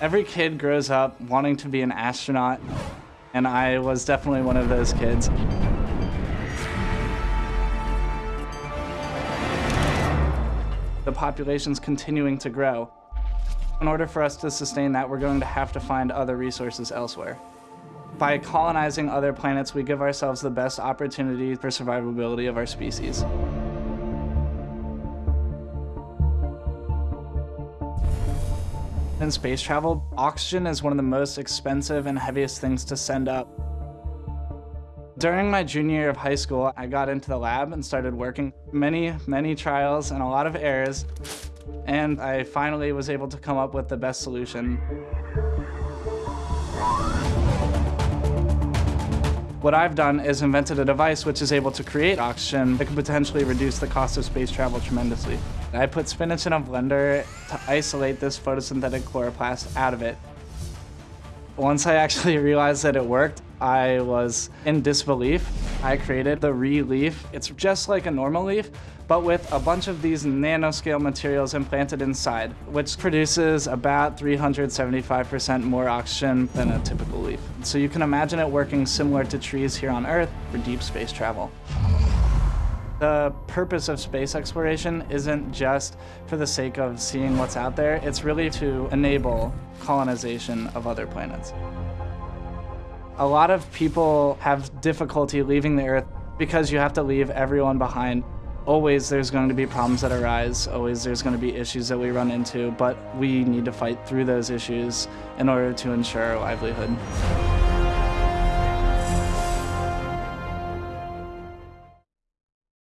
Every kid grows up wanting to be an astronaut, and I was definitely one of those kids. The population's continuing to grow. In order for us to sustain that, we're going to have to find other resources elsewhere. By colonizing other planets, we give ourselves the best opportunity for survivability of our species. In space travel, oxygen is one of the most expensive and heaviest things to send up. During my junior year of high school, I got into the lab and started working. Many, many trials and a lot of errors, and I finally was able to come up with the best solution. What I've done is invented a device which is able to create oxygen that could potentially reduce the cost of space travel tremendously. I put spinach in a blender to isolate this photosynthetic chloroplast out of it. Once I actually realized that it worked, I was in disbelief. I created the Re-Leaf. It's just like a normal leaf, but with a bunch of these nanoscale materials implanted inside, which produces about 375% more oxygen than a typical leaf. So you can imagine it working similar to trees here on Earth for deep space travel. The purpose of space exploration isn't just for the sake of seeing what's out there, it's really to enable colonization of other planets. A lot of people have difficulty leaving the Earth because you have to leave everyone behind. Always there's going to be problems that arise, always there's going to be issues that we run into, but we need to fight through those issues in order to ensure our livelihood.